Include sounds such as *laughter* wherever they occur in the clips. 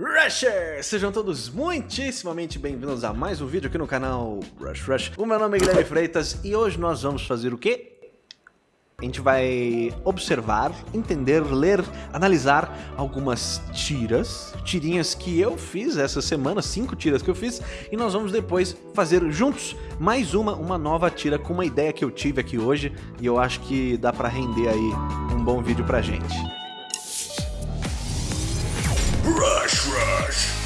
Rushers! Sejam todos muitíssimamente bem-vindos a mais um vídeo aqui no canal Rush Rush. O meu nome é Guilherme Freitas e hoje nós vamos fazer o quê? A gente vai observar, entender, ler, analisar algumas tiras, tirinhas que eu fiz essa semana, cinco tiras que eu fiz, e nós vamos depois fazer juntos mais uma, uma nova tira com uma ideia que eu tive aqui hoje, e eu acho que dá pra render aí um bom vídeo pra gente. Rush Rush.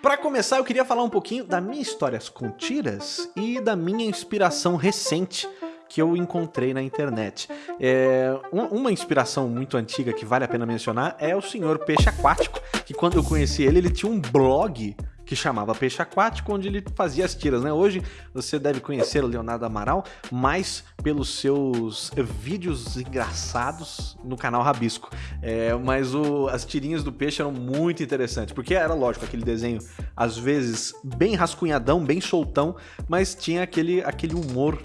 Para começar, eu queria falar um pouquinho da minha histórias com tiras e da minha inspiração recente que eu encontrei na internet. É, uma inspiração muito antiga que vale a pena mencionar é o senhor Peixe Aquático, que quando eu conheci ele, ele tinha um blog que chamava Peixe Aquático, onde ele fazia as tiras, né? Hoje você deve conhecer o Leonardo Amaral mais pelos seus vídeos engraçados no canal Rabisco. É, mas o, as tirinhas do peixe eram muito interessantes, porque era lógico aquele desenho, às vezes bem rascunhadão, bem soltão, mas tinha aquele, aquele humor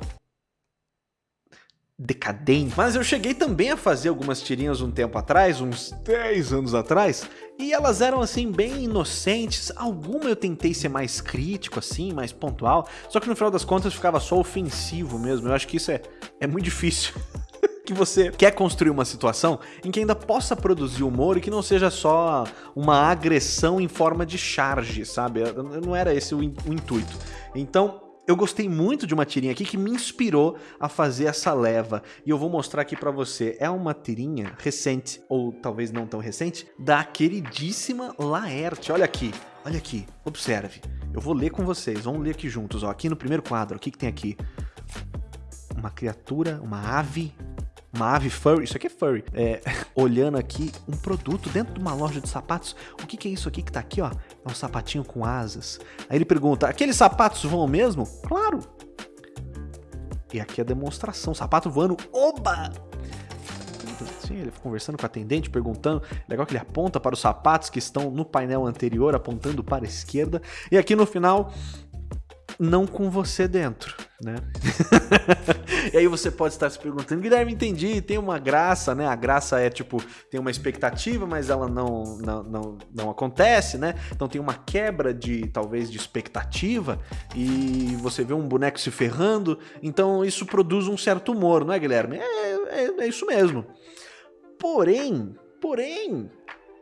decadente. Mas eu cheguei também a fazer algumas tirinhas um tempo atrás, uns 10 anos atrás, e elas eram assim bem inocentes. Alguma eu tentei ser mais crítico assim, mais pontual, só que no final das contas ficava só ofensivo mesmo. Eu acho que isso é, é muito difícil. *laughs* que você quer construir uma situação em que ainda possa produzir humor e que não seja só uma agressão em forma de charge, sabe? Não era esse o, o intuito. Então, eu gostei muito de uma tirinha aqui que me inspirou a fazer essa leva. E eu vou mostrar aqui pra você. É uma tirinha recente, ou talvez não tão recente, da queridíssima Laerte. Olha aqui, olha aqui, observe. Eu vou ler com vocês, vamos ler aqui juntos. Ó. Aqui no primeiro quadro, o que, que tem aqui? Uma criatura, uma ave uma ave furry, isso aqui é furry, é, *laughs* olhando aqui um produto dentro de uma loja de sapatos. O que, que é isso aqui que tá aqui, ó? É um sapatinho com asas. Aí ele pergunta, aqueles sapatos voam mesmo? Claro! E aqui é a demonstração, sapato voando, oba! Sim, ele conversando com a atendente, perguntando. Legal que ele aponta para os sapatos que estão no painel anterior, apontando para a esquerda. E aqui no final, não com você dentro, né? *laughs* e aí você pode estar se perguntando, Guilherme, entendi, tem uma graça, né? A graça é tipo, tem uma expectativa, mas ela não, não, não, não acontece, né? Então tem uma quebra de, talvez, de expectativa e você vê um boneco se ferrando, então isso produz um certo humor, não é, Guilherme? É, é, é isso mesmo. Porém, porém,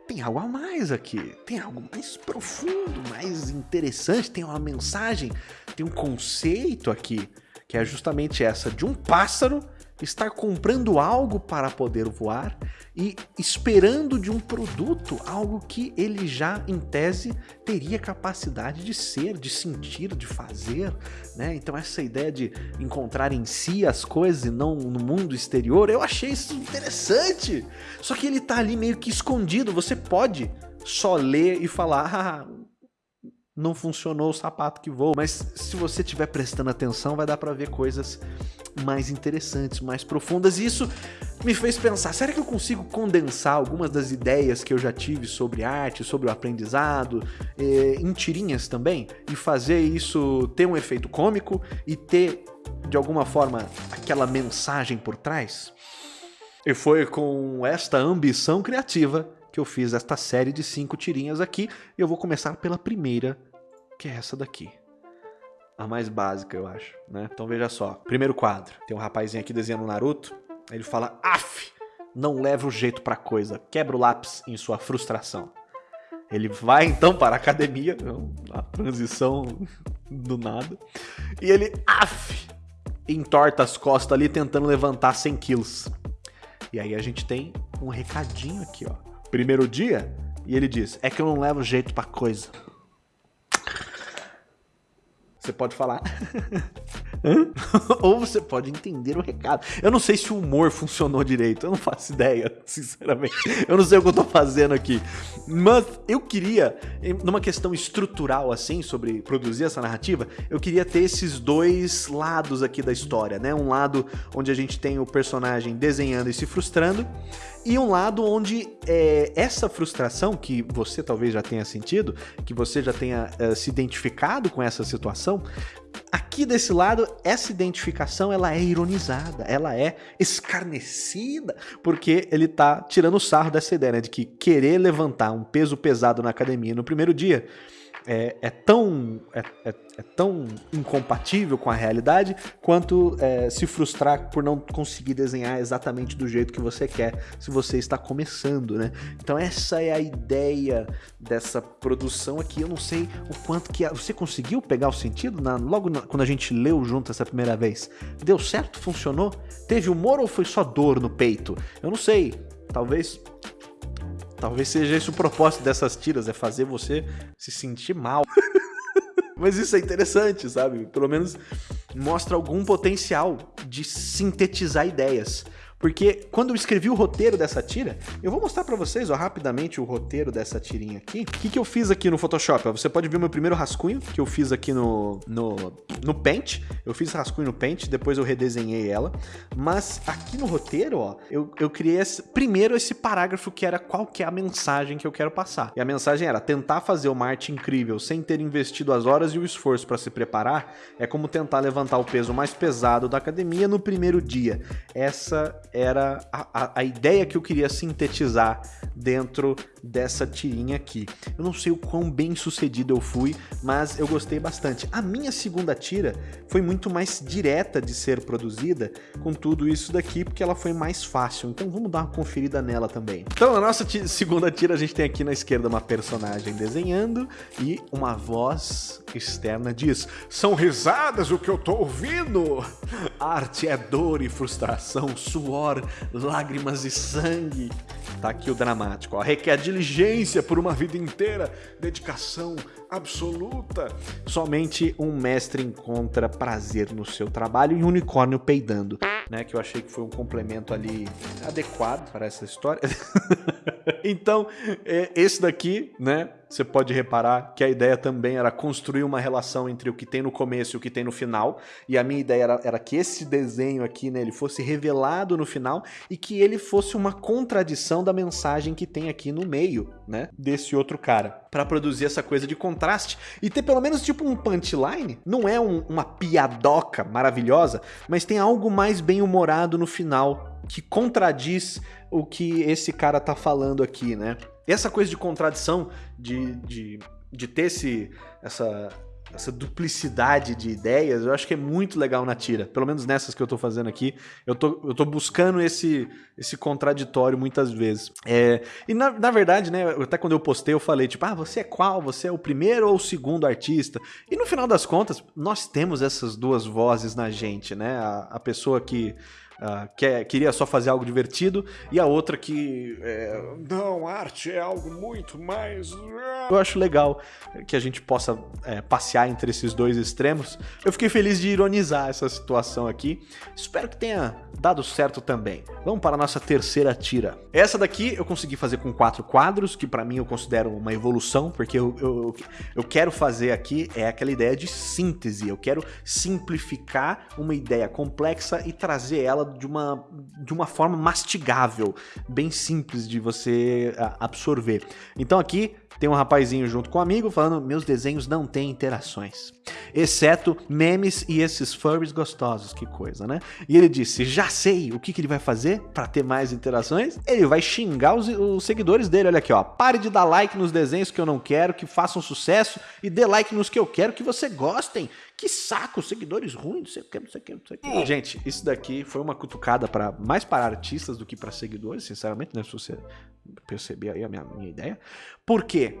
tem algo a mais aqui, tem algo mais profundo, mais interessante, tem uma mensagem, tem um conceito aqui, que é justamente essa de um pássaro estar comprando algo para poder voar e esperando de um produto algo que ele já, em tese, teria capacidade de ser, de sentir, de fazer, né? Então essa ideia de encontrar em si as coisas e não no mundo exterior, eu achei isso interessante. Só que ele tá ali meio que escondido, você pode só ler e falar, ah, não funcionou o sapato que voa. Mas se você estiver prestando atenção, vai dar para ver coisas mais interessantes, mais profundas. E isso me fez pensar, será que eu consigo condensar algumas das ideias que eu já tive sobre arte, sobre o aprendizado, eh, em tirinhas também? E fazer isso ter um efeito cômico e ter, de alguma forma, aquela mensagem por trás? E foi com esta ambição criativa que eu fiz esta série de cinco tirinhas aqui. Eu vou começar pela primeira, que é essa daqui. A mais básica, eu acho, né? Então veja só. Primeiro quadro. Tem um rapazinho aqui desenhando Naruto. Ele fala, af, não leva o jeito pra coisa. Quebra o lápis em sua frustração. Ele vai então para a academia, a transição do nada. E ele, af, entorta as costas ali tentando levantar 100 quilos. E aí a gente tem um recadinho aqui, ó. Primeiro dia, e ele diz, é que eu não levo jeito pra coisa. Você pode falar. *laughs* *laughs* Ou você pode entender o recado. Eu não sei se o humor funcionou direito, eu não faço ideia, *laughs* sinceramente. Eu não sei o que eu tô fazendo aqui. Mas eu queria, numa questão estrutural assim, sobre produzir essa narrativa, eu queria ter esses dois lados aqui da história, né? Um lado onde a gente tem o personagem desenhando e se frustrando, e um lado onde é, essa frustração que você talvez já tenha sentido, que você já tenha é, se identificado com essa situação, aqui desse lado, essa identificação ela é ironizada, ela é escarnecida, porque ele tá tirando sarro dessa ideia, né, de que querer levantar um peso pesado na academia no primeiro dia é, é tão, é, é, é, tão incompatível com a realidade quanto é, se frustrar por não conseguir desenhar exatamente do jeito que você quer se você está começando, né? Então essa é a ideia dessa produção aqui. Eu não sei o quanto que... Você conseguiu pegar o sentido na, logo na, quando a gente leu junto essa primeira vez? Deu certo? Funcionou? Teve humor ou foi só dor no peito? Eu não sei. Talvez Talvez seja esse o propósito dessas tiras, é fazer você se sentir mal. *laughs* Mas isso é interessante, sabe? Pelo menos mostra algum potencial de sintetizar ideias. Porque quando eu escrevi o roteiro dessa tira, eu vou mostrar para vocês ó, rapidamente o roteiro dessa tirinha aqui. O que, que eu fiz aqui no Photoshop? Ó, você pode ver o meu primeiro rascunho que eu fiz aqui no, no, no Paint. Eu fiz rascunho no Paint, depois eu redesenhei ela. Mas aqui no roteiro, ó, eu, eu criei esse, primeiro esse parágrafo que era qual que é a mensagem que eu quero passar. E a mensagem era tentar fazer uma arte incrível sem ter investido as horas e o esforço para se preparar é como tentar levantar o peso mais pesado da academia no primeiro dia. Essa era a, a, a, ideia que eu queria sintetizar dentro dessa tirinha aqui. Eu não sei o quão bem sucedido eu fui, mas eu gostei bastante. A minha segunda tira foi muito mais direta de ser produzida com tudo isso daqui, porque ela foi mais fácil. Então vamos dar uma conferida nela também. Então na nossa segunda tira a gente tem aqui na esquerda uma personagem desenhando e uma voz externa diz São risadas o que eu tô ouvindo! Arte é dor e frustração, suor, lágrimas e sangue. Tá aqui o dramático, ó. Requer diligência por uma vida inteira, dedicação absoluta. Somente um mestre encontra prazer no seu trabalho e um unicórnio peidando, né? Que eu achei que foi um complemento ali adequado para essa história. *laughs* então, é, esse daqui, né? Você pode reparar que a ideia também era construir uma relação entre o que tem no começo e o que tem no final. E a minha ideia era, era que esse desenho aqui, né, ele fosse revelado no final e que ele fosse uma contradição da mensagem que tem aqui no meio, né, desse outro cara. Para produzir essa coisa de contraste e ter pelo menos tipo um punchline. Não é um, uma piadoca maravilhosa, mas tem algo mais bem humorado no final que contradiz o que esse cara tá falando aqui, né? Essa coisa de contradição, de, de, de ter esse, essa, essa duplicidade de ideias, eu acho que é muito legal na tira. Pelo menos nessas que eu tô fazendo aqui, eu tô, eu tô buscando esse, esse contraditório muitas vezes. É, e na, na verdade, né, até quando eu postei, eu falei, tipo, ah, você é qual? Você é o primeiro ou o segundo artista? E no final das contas, nós temos essas duas vozes na gente, né? A, a pessoa que uh, quer, queria só fazer algo divertido, e a outra que é, não, arte é algo muito mais. Eu acho legal que a gente possa é, passear entre esses dois extremos. Eu fiquei feliz de ironizar essa situação aqui. Espero que tenha dado certo também. Vamos para a nossa terceira tira. Essa daqui eu consegui fazer com quatro quadros, que para mim eu considero uma evolução, porque eu, eu, eu quero fazer aqui é aquela ideia de síntese. Eu quero simplificar uma ideia complexa e trazer ela de uma, de uma forma mastigável, bem simples de você absorver. Então aqui tem um rapazinho junto com um amigo falando meus desenhos não têm interações, exceto memes e esses furries gostosos, que coisa, né? E ele disse, já sei o que, que ele vai fazer para ter mais interações, ele vai xingar os, os seguidores dele, olha aqui ó, pare de dar like nos desenhos que eu não quero, que façam sucesso e dê like nos que eu quero que você gostem, que saco, seguidores ruins, não sei o que, não sei o que, não sei o que. Gente, isso daqui foi uma cutucada para mais para artistas do que para seguidores, sinceramente, né? Se você perceber aí a minha, minha ideia. Por quê?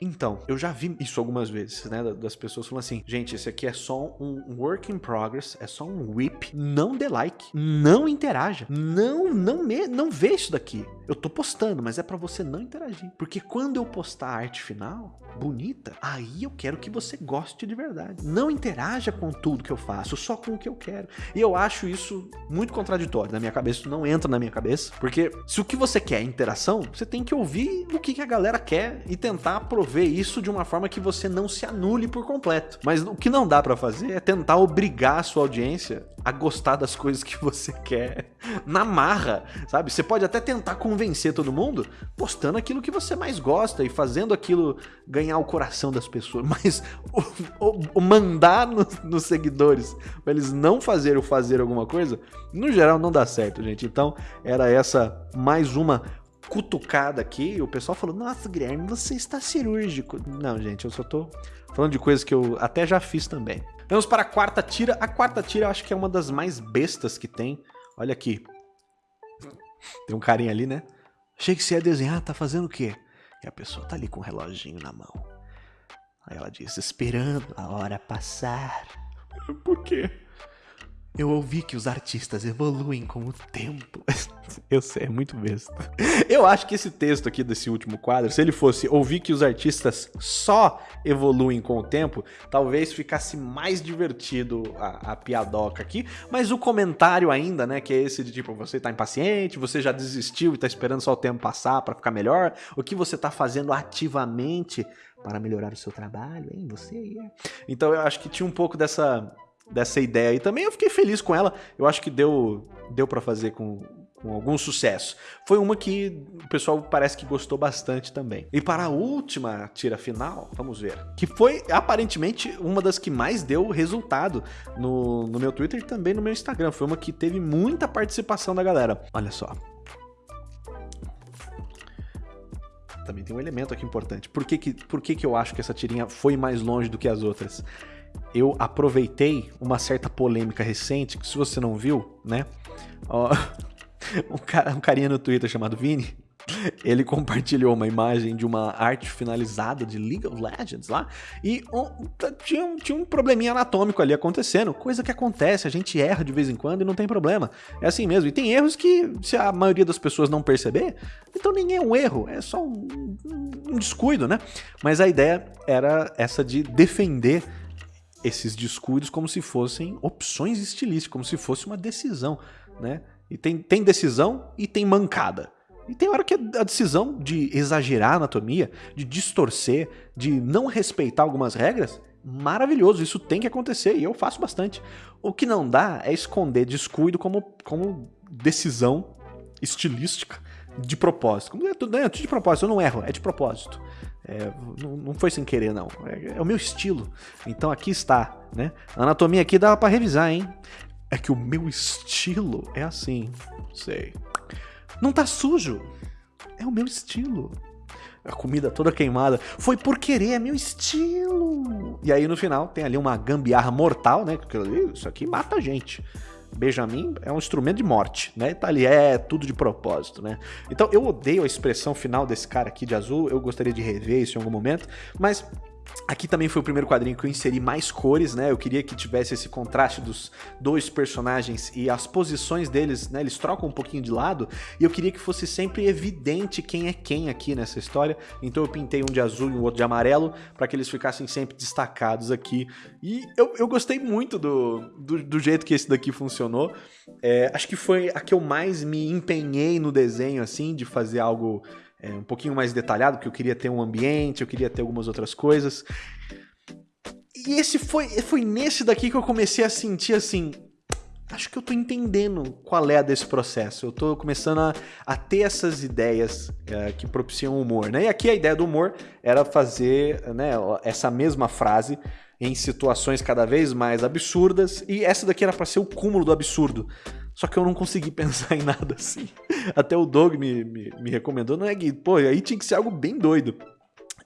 Então, eu já vi isso algumas vezes, né? Das pessoas falando assim, gente, esse aqui é só um work in progress, é só um whip, não dê like, não interaja, não, não, me, não vê isso daqui. Eu tô postando, mas é para você não interagir. Porque quando eu postar a arte final, bonita, aí eu quero que você goste de verdade. Não interaja com tudo que eu faço, só com o que eu quero. E eu acho isso muito contraditório na minha cabeça, isso não entra na minha cabeça, porque se o que você quer é interação, você tem que ouvir o que a galera quer e tentar aproveitar resolver isso de uma forma que você não se anule por completo. Mas o que não dá para fazer é tentar obrigar a sua audiência a gostar das coisas que você *laughs* quer na marra, sabe? Você pode até tentar convencer todo mundo postando aquilo que você mais gosta e fazendo aquilo ganhar o coração das pessoas, *laughs* mas o, o, o mandar no, nos seguidores pra eles não fazerem ou fazer alguma coisa, no geral não dá certo, gente. Então era essa mais uma cutucada aqui, o pessoal falou: Nossa, Guilherme, você está cirúrgico. Não, gente, eu só tô falando de coisas que eu até já fiz também. Vamos para a quarta tira. A quarta tira eu acho que é uma das mais bestas que tem. Olha aqui. Tem um carinha ali, né? Achei que você ia desenhar, tá fazendo o quê? E a pessoa tá ali com o um reloginho na mão. Aí ela diz, esperando a hora passar. Por quê? Eu ouvi que os artistas evoluem com o tempo. *laughs* Eu sei, é muito besta. Eu acho que esse texto aqui desse último quadro, se ele fosse ouvir que os artistas só evoluem com o tempo, talvez ficasse mais divertido a, a piadoca aqui. Mas o comentário ainda, né, que é esse de tipo, você tá impaciente, você já desistiu e tá esperando só o tempo passar para ficar melhor, o que você tá fazendo ativamente para melhorar o seu trabalho, hein? Você aí. Então eu acho que tinha um pouco dessa dessa ideia. E também eu fiquei feliz com ela. Eu acho que deu, deu para fazer com, com algum sucesso. Foi uma que o pessoal parece que gostou bastante também. E para a última tira final, vamos ver, que foi aparentemente uma das que mais deu resultado no, no meu Twitter e também no meu Instagram. Foi uma que teve muita participação da galera. Olha só. Também tem um elemento aqui importante. Por que, que, por que, que eu acho que essa tirinha foi mais longe do que as outras? Eu aproveitei uma certa polêmica recente, que se você não viu, né? Ó, *laughs* um, cara, um carinha no Twitter chamado Vini, ele compartilhou uma imagem de uma arte finalizada de League of Legends lá e um, tinha, um, tinha um probleminha anatômico ali acontecendo, coisa que acontece, a gente erra de vez em quando e não tem problema. É assim mesmo. E tem erros que, se a maioria das pessoas não perceber, então nem é um erro, é só um, um descuido, né? Mas a ideia era essa de defender esses descuidos como se fossem opções estilísticas, como se fosse uma decisão, né? E tem, tem decisão e tem mancada. E tem hora que a decisão de exagerar a anatomia, de distorcer, de não respeitar algumas regras, maravilhoso, isso tem que acontecer e eu faço bastante. O que não dá é esconder descuido como, como decisão estilística de propósito. Como é tudo é de propósito, eu não erro, é de propósito. É, não, não, foi sem querer, não. É, é, o meu estilo. Então aqui está, né? A anatomia aqui dava para revisar, hein? É que o meu estilo é assim. Sei. Não tá sujo. É o meu estilo. A comida toda queimada. Foi por querer, é meu estilo. E aí no final tem ali uma gambiarra mortal, né? Isso aqui mata a gente. Benjamin é um instrumento de morte, né? Tá ali, é tudo de propósito, né? Então eu odeio a expressão final desse cara aqui de azul, eu gostaria de rever isso em algum momento, mas Aqui também foi o primeiro quadrinho que eu inseri mais cores, né? Eu queria que tivesse esse contraste dos dois personagens e as posições deles, né? Eles trocam um pouquinho de lado e eu queria que fosse sempre evidente quem é quem aqui nessa história. Então eu pintei um de azul e um outro de amarelo para que eles ficassem sempre destacados aqui. E eu, eu gostei muito do, do, do jeito que esse daqui funcionou. É, acho que foi a que eu mais me empenhei no desenho, assim, de fazer algo é, um pouquinho mais detalhado, porque eu queria ter um ambiente, eu queria ter algumas outras coisas. E esse foi, foi nesse daqui que eu comecei a sentir assim. Acho que eu tô entendendo qual é desse processo. Eu tô começando a, a ter essas ideias é, que propiciam humor, né? E aqui a ideia do humor era fazer né, essa mesma frase em situações cada vez mais absurdas, e essa daqui era para ser o cúmulo do absurdo. Só que eu não consegui *laughs* pensar em nada assim. Até o Doug me, me, me recomendou, não é que, pô, aí tinha que ser algo bem doido.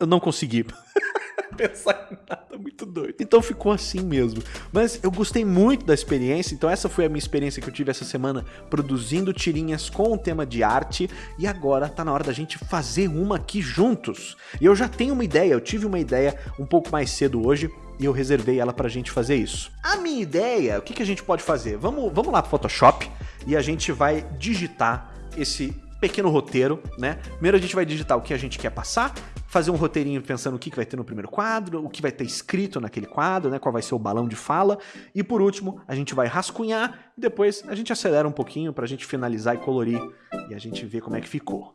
Eu não consegui. *laughs* pensar em nada muito doido. Então ficou assim mesmo. Mas eu gostei muito da experiência, então essa foi a minha experiência que eu tive essa semana produzindo tirinhas com o tema de arte e agora tá na hora da gente fazer uma aqui juntos. E eu já tenho uma ideia, eu tive uma ideia um pouco mais cedo hoje e eu reservei ela pra gente fazer isso. A minha ideia, o que, que a gente pode fazer? Vamos, vamos lá pro Photoshop e a gente vai digitar esse pequeno roteiro, né? Primeiro a gente vai digitar o que a gente quer passar, fazer um roteirinho pensando o que vai ter no primeiro quadro, o que vai ter escrito naquele quadro, né? Qual vai ser o balão de fala. E por último, a gente vai rascunhar e depois a gente acelera um pouquinho pra gente finalizar e colorir e a gente ver como é que ficou.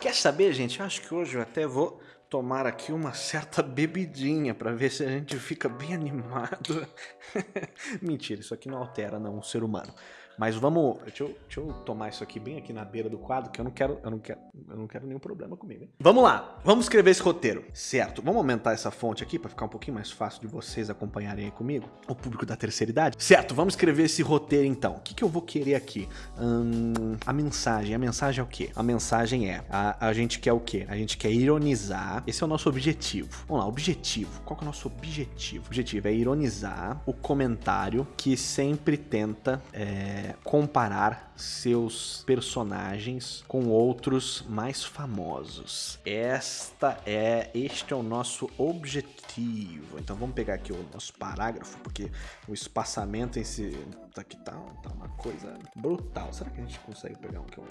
Quer saber, gente? Eu acho que hoje eu até vou tomar aqui uma certa bebidinha para ver se a gente fica bem animado. *laughs* Mentira, isso aqui não altera não um ser humano. Mas vamos. Deixa eu, deixa eu, tomar isso aqui bem aqui na beira do quadro, que eu não quero. Eu não quero, eu não quero nenhum problema comigo. Hein? Vamos lá, vamos escrever esse roteiro. Certo, vamos aumentar essa fonte aqui para ficar um pouquinho mais fácil de vocês acompanharem aí comigo. O público da terceira idade. Certo, vamos escrever esse roteiro então. O que, que eu vou querer aqui? Hum, a mensagem. A mensagem é o quê? A mensagem é: a, a gente quer o quê? A gente quer ironizar. Esse é o nosso objetivo. Vamos lá, objetivo. Qual que é o nosso objetivo? O objetivo é ironizar o comentário que sempre tenta. É, comparar seus personagens com outros mais famosos. Esta é, este é o nosso objetivo. Então vamos pegar aqui o nosso parágrafo, porque o espaçamento em si aqui tá, tá uma coisa brutal. Será que a gente consegue pegar um que é um,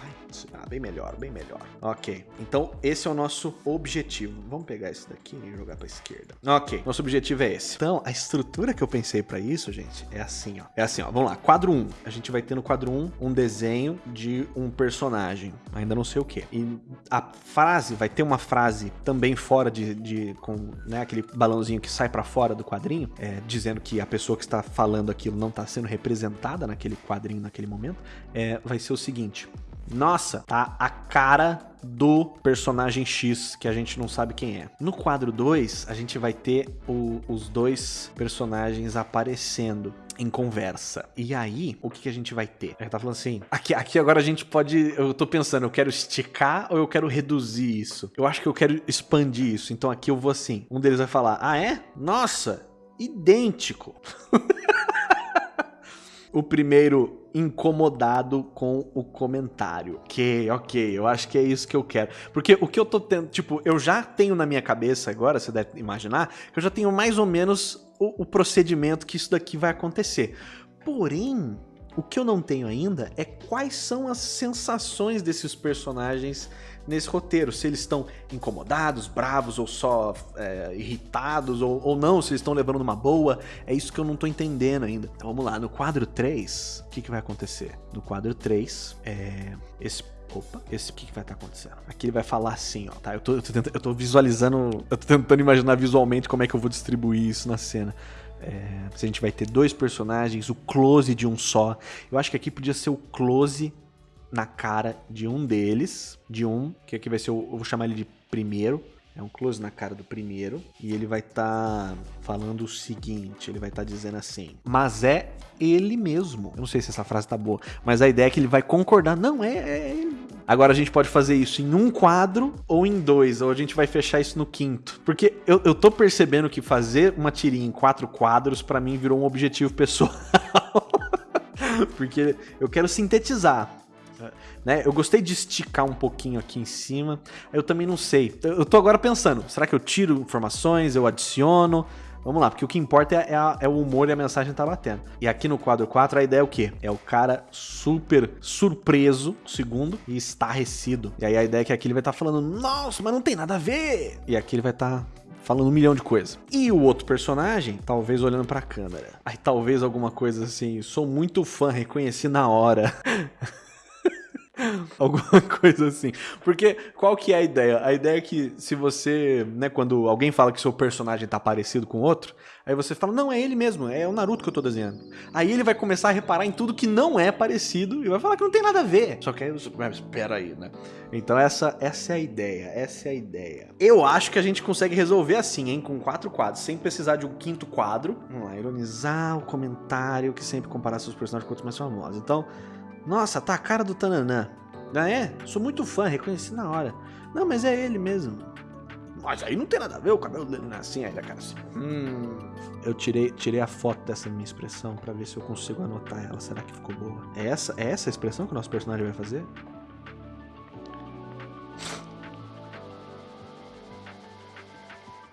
light? Ah, bem melhor, bem melhor. Ok, então esse é o nosso objetivo. Vamos pegar esse daqui e jogar pra esquerda. Ok, nosso objetivo é esse. Então, a estrutura que eu pensei para isso, gente, é assim, ó. É assim, ó. Vamos lá, quadro 1. A gente vai ter no quadro 1 um desenho de um personagem. Ainda não sei o que. E a frase, vai ter uma frase também fora de, de com né, aquele balãozinho que sai para fora do quadrinho, é, dizendo que a pessoa que está falando aquilo não tá sendo representada naquele quadrinho naquele momento, é, vai ser o seguinte. Nossa, tá a cara do personagem X, que a gente não sabe quem é. No quadro 2, a gente vai ter o, os dois personagens aparecendo em conversa. E aí, o que, que a gente vai ter? Ele tá falando assim, aqui, aqui agora a gente pode, eu tô pensando, eu quero esticar ou eu quero reduzir isso? Eu acho que eu quero expandir isso, então aqui eu vou assim, um deles vai falar, ah é? Nossa, idêntico. *laughs* o primeiro incomodado com o comentário. Ok, ok, eu acho que é isso que eu quero. Porque o que eu tô tendo, tipo, eu já tenho na minha cabeça agora, você deve imaginar, que eu já tenho mais ou menos o, o procedimento que isso daqui vai acontecer. Porém, o que eu não tenho ainda é quais são as sensações desses personagens nesse roteiro. Se eles estão incomodados, bravos ou só é, irritados ou, ou não, se eles estão levando numa boa. É isso que eu não tô entendendo ainda. Então vamos lá, no quadro 3, o que, que vai acontecer? No quadro 3, é, esse Opa, esse que, que vai estar tá acontecendo? Aqui ele vai falar assim, ó, tá? Eu tô, eu tô, tentando, eu tô visualizando, eu tô tentando imaginar visualmente como é que eu vou distribuir isso na cena. É, se a gente vai ter dois personagens, o close de um só. Eu acho que aqui podia ser o close na cara de um deles, de um, que aqui vai ser o, eu vou chamar ele de primeiro, é um close na cara do primeiro e ele vai estar tá falando o seguinte, ele vai estar tá dizendo assim, mas é ele mesmo. Eu não sei se essa frase tá boa, mas a ideia é que ele vai concordar, não, é, é ele. Agora a gente pode fazer isso em um quadro ou em dois, ou a gente vai fechar isso no quinto. Porque eu, eu tô percebendo que fazer uma tirinha em quatro quadros para mim virou um objetivo pessoal. *laughs* Porque eu quero sintetizar. Né? Eu gostei de esticar um pouquinho aqui em cima. Eu também não sei. Eu tô agora pensando, será que eu tiro informações, eu adiciono? Vamos lá, porque o que importa é, a, é, o humor e a mensagem tá batendo. E aqui no quadro 4 a ideia é o quê? É o cara super surpreso, segundo, e estarrecido. E aí a ideia é que aqui ele vai estar tá falando, nossa, mas não tem nada a ver. E aqui ele vai estar tá falando um milhão de coisas. E o outro personagem, talvez olhando pra câmera. Aí talvez alguma coisa assim, sou muito fã, reconheci na hora. *laughs* *laughs* Alguma coisa assim. Porque qual que é a ideia? A ideia é que se você, né, quando alguém fala que seu personagem tá parecido com outro, aí você fala, não, é ele mesmo, é o Naruto que eu tô desenhando. Aí ele vai começar a reparar em tudo que não é parecido e vai falar que não tem nada a ver. Só que aí você, espera aí, né? Então essa, essa é a ideia, essa é a ideia. Eu acho que a gente consegue resolver assim, hein, com quatro quadros, sem precisar de um quinto quadro. Vamos lá, ironizar o comentário que sempre comparar seus personagens com outros mais famosos. Então, nossa, tá a cara do Tananã. Ah, é? Sou muito fã, reconheci na hora. Não, mas é ele mesmo. Mas aí não tem nada a ver, o cabelo dele não é assim, aí a cara assim. Hum. Eu tirei, tirei a foto dessa minha expressão para ver se eu consigo anotar ela. Será que ficou boa? É essa, é essa a expressão que o nosso personagem vai fazer?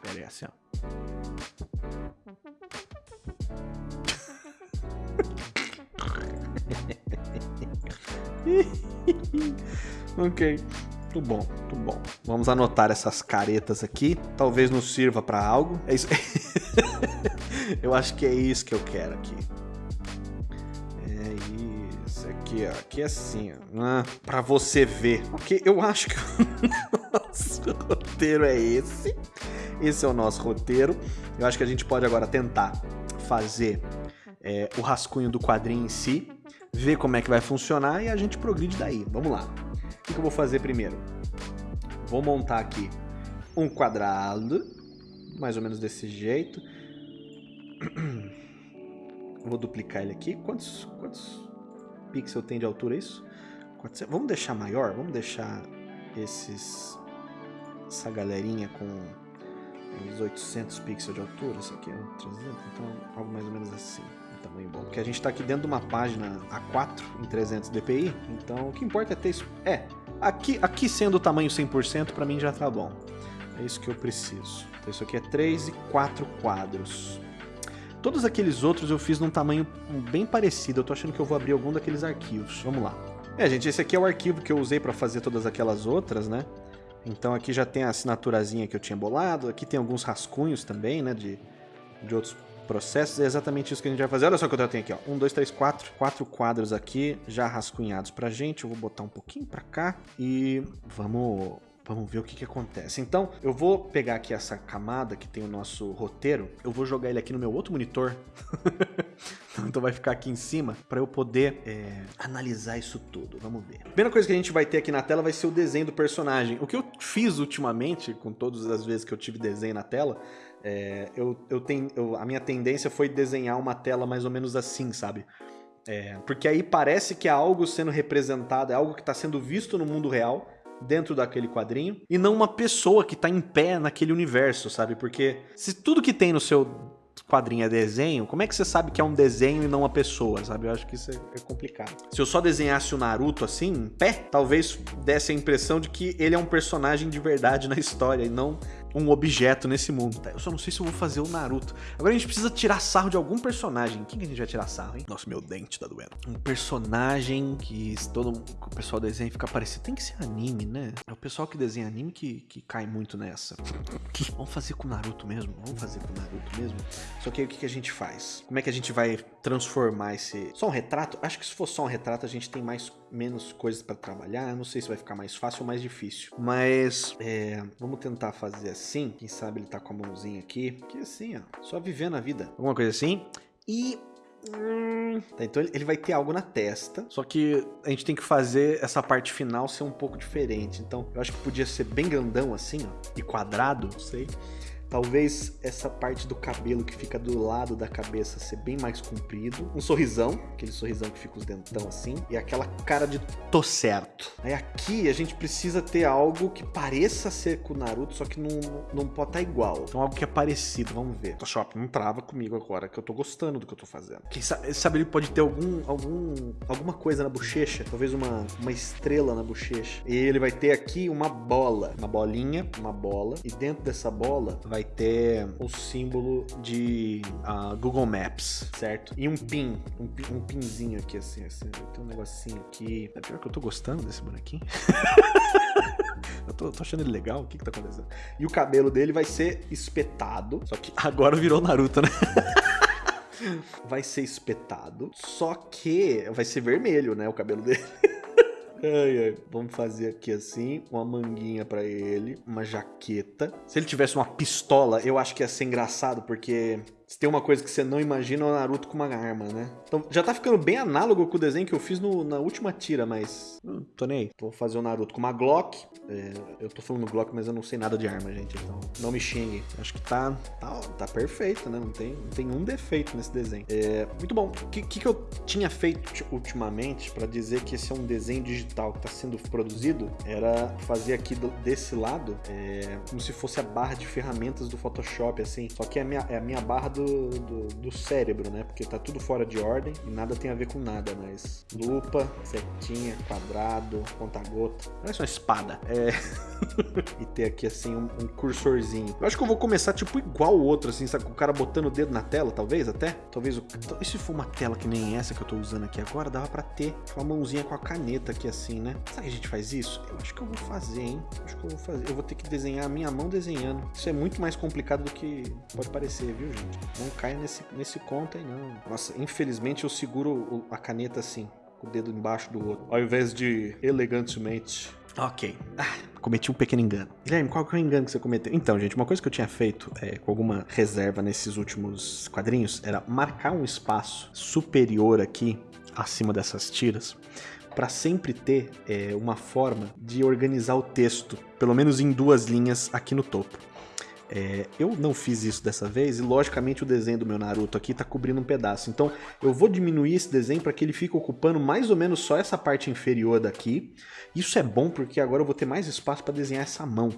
Pera aí, assim, ó. *laughs* *laughs* ok, muito bom, muito bom. Vamos anotar essas caretas aqui. Talvez nos sirva para algo. É isso. *laughs* eu acho que é isso que eu quero aqui. É isso aqui, ó. Aqui é assim, ó. Ah, para você ver. Ok, eu acho que. *laughs* Nossa, roteiro é esse. Esse é o nosso roteiro. Eu acho que a gente pode agora tentar fazer é, o rascunho do quadrinho em si, ver como é que vai funcionar e a gente progride daí. Vamos lá. O que eu vou fazer primeiro? Vou montar aqui um quadrado, mais ou menos desse jeito. *clears throat* Vou duplicar ele aqui. Quantos, quantos pixels tem de altura isso? 400. Vamos deixar maior? Vamos deixar esses essa galerinha com uns 800 pixels de altura. Isso aqui é um 300, então algo mais ou menos assim. Tamanho bom. Porque a gente está aqui dentro de uma página A4 em 300 dpi, então o que importa é ter isso. É, aqui, aqui sendo o tamanho 100% para mim já tá bom. É isso que eu preciso. Então isso aqui é 3 e 4 quadros. Todos aqueles outros eu fiz num tamanho bem parecido. Eu tô achando que eu vou abrir algum daqueles arquivos. Vamos lá. É, gente, esse aqui é o arquivo que eu usei para fazer todas aquelas outras, né? Então aqui já tem a assinaturazinha que eu tinha bolado. Aqui tem alguns rascunhos também, né? De, de outros processos. É exatamente isso que a gente vai fazer. Olha só o que eu tenho aqui, ó. Um, dois, três, quatro. Quatro quadros aqui já rascunhados pra gente. Eu vou botar um pouquinho pra cá e vamos Vamos ver o que, que acontece. Então, eu vou pegar aqui essa camada que tem o nosso roteiro, eu vou jogar ele aqui no meu outro monitor. *laughs* então vai ficar aqui em cima para eu poder é, analisar isso tudo. Vamos ver. A primeira coisa que a gente vai ter aqui na tela vai ser o desenho do personagem. O que eu fiz ultimamente, com todas as vezes que eu tive desenho na tela, é, eu, eu tenho, eu, a minha tendência foi desenhar uma tela mais ou menos assim, sabe? É, porque aí parece que é algo sendo representado, é algo que está sendo visto no mundo real, dentro daquele quadrinho e não uma pessoa que tá em pé naquele universo, sabe? Porque se tudo que tem no seu quadrinho é desenho, como é que você sabe que é um desenho e não uma pessoa, sabe? Eu acho que isso é, é complicado. Se eu só desenhasse o Naruto assim, em pé, talvez desse a impressão de que ele é um personagem de verdade na história e não um objeto nesse mundo. Tá? Eu só não sei se eu vou fazer o Naruto. Agora a gente precisa tirar sarro de algum personagem. Quem que a gente vai tirar sarro, hein? Nossa, meu dente tá doendo. Um personagem que todo o pessoal desenha fica parecido. Tem que ser anime, né? É o pessoal que desenha anime que, que cai muito nessa. *laughs* Vamos fazer com o Naruto mesmo? Vamos fazer com o Naruto mesmo? Só que aí o que, que a gente faz? Como é que a gente vai transformar esse... Só um retrato? Acho que se for só um retrato a gente tem mais menos coisas para trabalhar. Não sei se vai ficar mais fácil ou mais difícil. Mas é, vamos tentar fazer assim. Quem sabe ele tá com a mãozinha aqui. Que assim, ó. Só vivendo a vida. Alguma coisa assim. E hum, Tá, então ele vai ter algo na testa, só que a gente tem que fazer essa parte final ser um pouco diferente. Então eu acho que podia ser bem grandão assim, ó, e quadrado, não sei. Talvez essa parte do cabelo que fica do lado da cabeça ser bem mais comprido. Um sorrisão, aquele sorrisão que fica os dentão assim. E aquela cara de tô certo. Aí aqui a gente precisa ter algo que pareça ser com o Naruto, só que não, não pode estar tá igual. Então algo que é parecido, vamos ver. Photoshop, não trava comigo agora, que eu tô gostando do que eu tô fazendo. Quem sabe, sabe ele pode ter algum, algum, alguma coisa na bochecha, talvez uma, uma estrela na bochecha. E ele vai ter aqui uma bola, uma bolinha, uma bola. E dentro dessa bola vai vai ter o símbolo de uh, Google Maps, certo? E um pin, um, um pinzinho aqui, assim, assim. Tem um negocinho aqui. É pior que eu tô gostando desse bonequinho. *laughs* eu tô, tô, achando ele legal, o que que tá acontecendo? E o cabelo dele vai ser espetado, só que *laughs* agora virou Naruto, né? *laughs* vai ser espetado, só que vai ser vermelho, né, o cabelo dele. Ai, ai. Vamos fazer aqui assim, uma manguinha para ele, uma jaqueta. Se ele tivesse uma pistola, eu acho que ia ser engraçado, porque se tem uma coisa que você não imagina é o Naruto com uma arma, né? Então já tá ficando bem análogo com o desenho que eu fiz no, na última tira, mas. Não tô nem aí. Vou fazer o Naruto com uma Glock. É, eu tô falando Glock, mas eu não sei nada de arma, gente. Então não me xingue. Acho que tá, tá, tá perfeito, né? Não tem, não tem um defeito nesse desenho. É, muito bom. O que, que, que, eu tinha feito ultimamente para dizer que esse é um desenho digital que tá sendo produzido? Era fazer aqui do, desse lado é, como se fosse a barra de ferramentas do Photoshop, assim. Só que é a minha, é a minha barra do do, do, do, cérebro, né? Porque tá tudo fora de ordem e nada tem a ver com nada, mas lupa, setinha, quadrado, ponta-gota. Parece uma espada. É. *laughs* e ter aqui assim um, um, cursorzinho. Eu acho que eu vou começar tipo igual o outro, assim, sabe? Com o cara botando o dedo na tela, talvez até. Talvez o. E se for uma tela que nem essa que eu tô usando aqui agora, dava pra ter uma mãozinha com a caneta aqui assim, né? Será que a gente faz isso? Eu acho que eu vou fazer, hein? Acho que eu vou fazer. Eu vou ter que desenhar a minha mão desenhando. Isso é muito mais complicado do que pode parecer, viu, gente? Não caia nesse, nesse conto aí, não. Nossa, infelizmente eu seguro a caneta assim, com o dedo embaixo do outro, ao invés de elegantemente Ok. Ah, cometi um pequeno engano. Guilherme, qual que é o engano que você cometeu? Então, gente, uma coisa que eu tinha feito é, com alguma reserva nesses últimos quadrinhos era marcar um espaço superior aqui, acima dessas tiras, para sempre ter é, uma forma de organizar o texto, pelo menos em duas linhas aqui no topo. É, eu não fiz isso dessa vez e logicamente o desenho do meu Naruto aqui tá cobrindo um pedaço. Então eu vou diminuir esse desenho para que ele fique ocupando mais ou menos só essa parte inferior daqui. Isso é bom porque agora eu vou ter mais espaço para desenhar essa mão.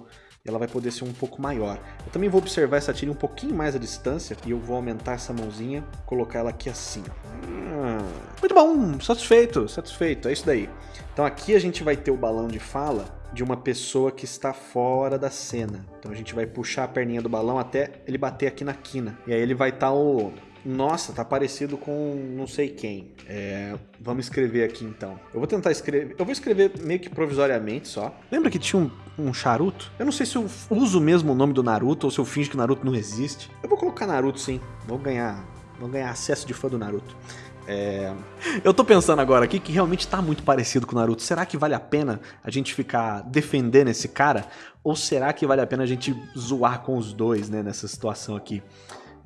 Ela vai poder ser um pouco maior. Eu também vou observar essa tira um pouquinho mais à distância e eu vou aumentar essa mãozinha, colocar ela aqui assim. Hum, muito bom, satisfeito, satisfeito, é isso daí. Então aqui a gente vai ter o balão de fala de uma pessoa que está fora da cena. Então a gente vai puxar a perninha do balão até ele bater aqui na quina. E aí ele vai estar tá o... Nossa, tá parecido com não sei quem. É, vamos escrever aqui então. Eu vou tentar escrever. Eu vou escrever meio que provisoriamente só. Lembra que tinha um, um charuto? Eu não sei se eu uso mesmo o nome do Naruto ou se eu finge que Naruto não existe. Eu vou colocar Naruto sim. Vou ganhar, vou ganhar acesso de fã do Naruto. É... Eu tô pensando agora aqui que realmente tá muito parecido com o Naruto. Será que vale a pena a gente ficar defendendo esse cara? Ou será que vale a pena a gente zoar com os dois, né, nessa situação aqui?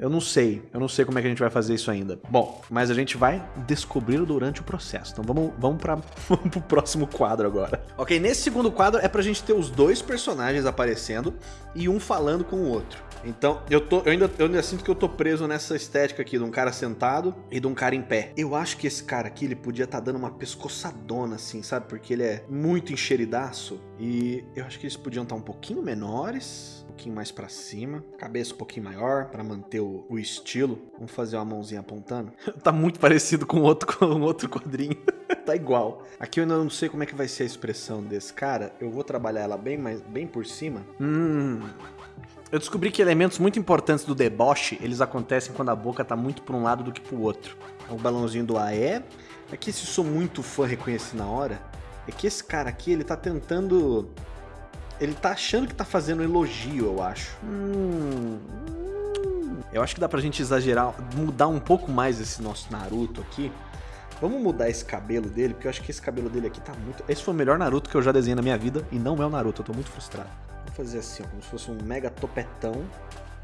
Eu não sei, eu não sei como é que a gente vai fazer isso ainda. Bom, mas a gente vai descobrir durante o processo. Então vamos, vamos, pra, *laughs* vamos pro próximo quadro agora. Ok, nesse segundo quadro é pra gente ter os dois personagens aparecendo e um falando com o outro. Então, eu, tô, eu, ainda, eu ainda sinto que eu tô preso nessa estética aqui de um cara sentado e de um cara em pé. Eu acho que esse cara aqui, ele podia estar tá dando uma pescoçadona assim, sabe? Porque ele é muito enxeridaço. E eu acho que eles podiam estar tá um pouquinho menores, um pouquinho mais para cima, cabeça um pouquinho maior para manter o, o, estilo. Vamos fazer uma mãozinha apontando. *laughs* tá muito parecido com outro, *laughs* com outro quadrinho. *laughs* tá igual. Aqui eu ainda não sei como é que vai ser a expressão desse cara. Eu vou trabalhar ela bem, mais, bem por cima. Hum, eu descobri que elementos muito importantes do deboche, eles acontecem quando a boca tá muito para um lado do que para o outro. O balãozinho do AE. É que se sou muito fã reconheci na hora, é que esse cara aqui, ele tá tentando... Ele tá achando que tá fazendo elogio, eu acho. Hum, eu acho que dá pra gente exagerar, mudar um pouco mais esse nosso Naruto aqui. Vamos mudar esse cabelo dele, porque eu acho que esse cabelo dele aqui tá muito... Esse foi o melhor Naruto que eu já desenhei na minha vida, e não é o Naruto, eu tô muito frustrado. Vou fazer assim, ó, como se fosse um mega topetão.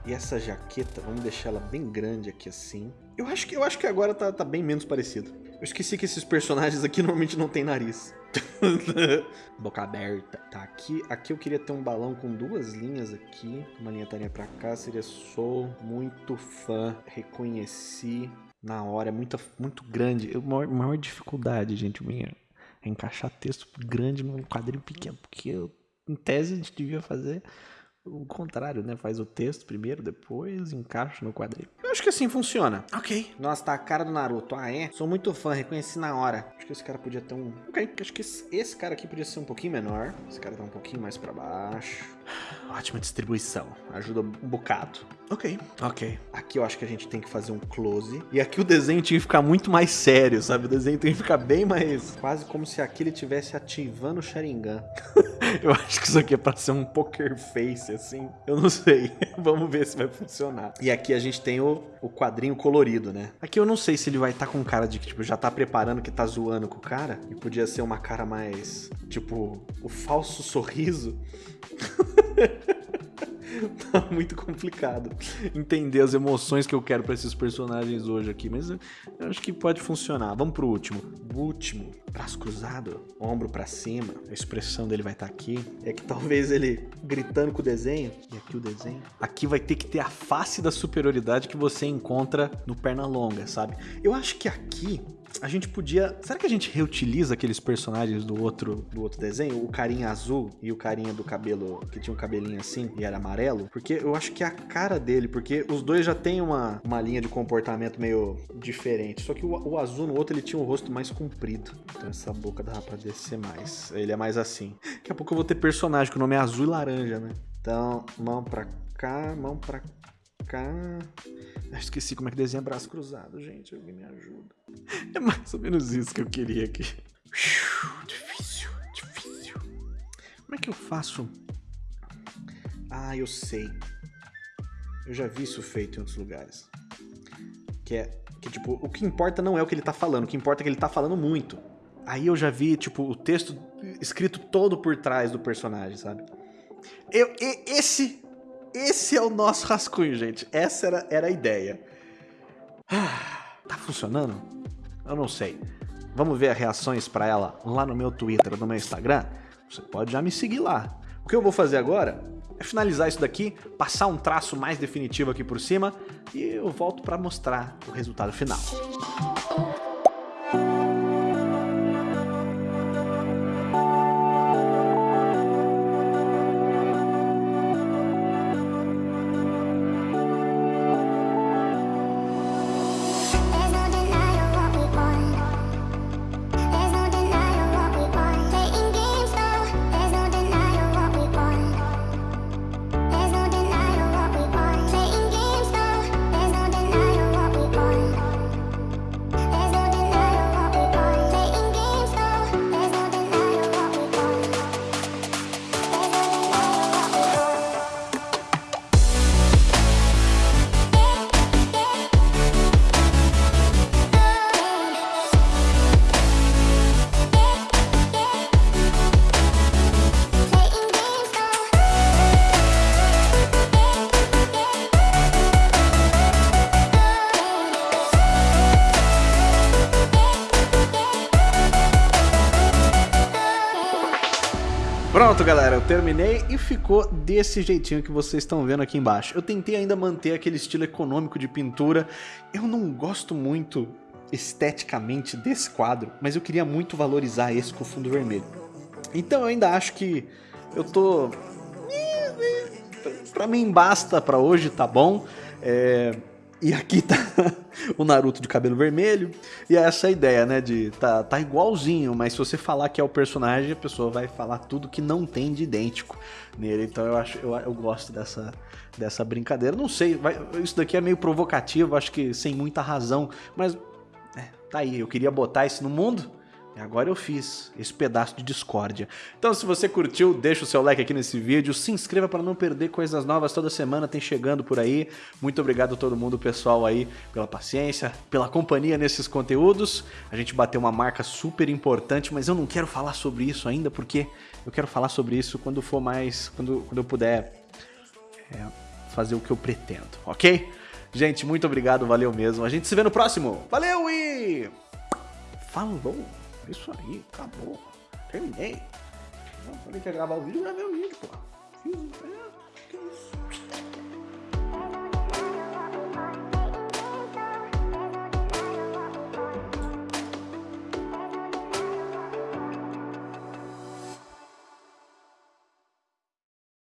E essa jaqueta, vamos deixar ela bem grande aqui assim. Eu acho que, eu acho que agora tá, tá bem menos parecido. Eu esqueci que esses personagens aqui *laughs* normalmente não tem nariz. *laughs* Boca aberta. Tá, aqui, aqui eu queria ter um balão com duas linhas aqui. Uma linha tarinha pra cá. Seria sou muito fã. Reconheci na hora. É muito, muito grande. A maior, maior dificuldade, gente, minha, é encaixar texto grande num quadrinho pequeno. Porque eu em tese, a gente devia fazer o contrário, né? Faz o texto primeiro, depois encaixa no quadrinho. Eu acho que assim funciona. Ok. Nossa, tá a cara do Naruto. Ah, é? Sou muito fã, reconheci na hora. Acho que esse cara podia ter um... Ok, acho que esse cara aqui podia ser um pouquinho menor. Esse cara tá um pouquinho mais pra baixo. Ótima distribuição. Ajuda um bocado. Ok, ok. Aqui eu acho que a gente tem que fazer um close. E aqui o desenho tinha que ficar muito mais sério, sabe? O desenho tem que ficar bem mais... Quase como se aqui ele estivesse ativando o Sharingan. *laughs* eu acho que isso aqui é pra ser um poker face, assim. Eu não sei. *laughs* Vamos ver se vai funcionar. E aqui a gente tem o, o quadrinho colorido, né? Aqui eu não sei se ele vai estar tá com cara de que, tipo, já tá preparando que tá zoando com o cara. E podia ser uma cara mais, tipo, o falso sorriso. *laughs* *laughs* tá muito complicado entender as emoções que eu quero para esses personagens hoje aqui, mas eu acho que pode funcionar. Vamos pro último. O último, braço cruzado, ombro para cima, a expressão dele vai estar tá aqui. É que talvez ele gritando com o desenho, e aqui o desenho. Aqui vai ter que ter a face da superioridade que você encontra no Pernalonga, sabe? Eu acho que aqui a gente podia... Será que a gente reutiliza aqueles personagens do outro, do outro desenho? O carinha azul e o carinha do cabelo, que tinha um cabelinho assim e era amarelo? Porque eu acho que é a cara dele, porque os dois já tem uma, uma linha de comportamento meio diferente. Só que o, o azul no outro, ele tinha um rosto mais comprido. Então essa boca dava pra descer mais. Ele é mais assim. Daqui a pouco eu vou ter personagem que o nome é azul e laranja, né? Então, mão pra cá, mão pra cá. Eu esqueci como é que desenha braço cruzado, gente. Alguém me ajuda. *laughs* É mais ou menos isso que eu queria aqui. Difícil, difícil. Como é que eu faço? Ah, eu sei. Eu já vi isso feito em outros lugares. Que é que, tipo, o que importa não é o que ele tá falando, o que importa é que ele tá falando muito. aí eu já vi, tipo, o texto escrito todo por trás do personagem, sabe? Eu, esse, esse é o nosso rascunho, gente. Essa era, era a ideia. Ah, tá funcionando? Eu não sei. Vamos ver as reações para ela lá no meu Twitter, no meu Instagram? Você pode já me seguir lá. O que eu vou fazer agora é finalizar isso daqui, passar um traço mais definitivo aqui por cima e eu volto para mostrar o resultado final. E ficou desse jeitinho que vocês estão vendo aqui embaixo. Eu tentei ainda manter aquele estilo econômico de pintura. Eu não gosto muito esteticamente desse quadro, mas eu queria muito valorizar esse com fundo vermelho. Então eu ainda acho que eu tô... Pra mim basta pra hoje, tá bom? É... E aqui tá *laughs* o Naruto de cabelo vermelho. E é essa ideia, né? De tá, tá igualzinho, mas se você falar que é o personagem, a pessoa vai falar tudo que não tem de idêntico nele. Então eu acho eu, eu gosto dessa, dessa brincadeira. Não sei, vai, isso daqui é meio provocativo, acho que sem muita razão, mas é, tá aí. Eu queria botar isso no mundo. Agora eu fiz esse pedaço de discórdia. Então se você curtiu, deixa o seu like aqui nesse vídeo, se inscreva para não perder coisas novas toda semana, tem chegando por aí. Muito obrigado a todo mundo, pessoal aí, pela paciência, pela companhia nesses conteúdos. A gente bateu uma marca super importante, mas eu não quero falar sobre isso ainda, porque eu quero falar sobre isso quando for mais, quando, quando eu puder é, fazer o que eu pretendo, ok? Gente, muito obrigado, valeu mesmo. A gente se vê no próximo. Valeu e... Falou! Isso aí, acabou. Terminei. Eu falei que ia gravar o vídeo, gravei o vídeo, pô. Fiz, é, que isso.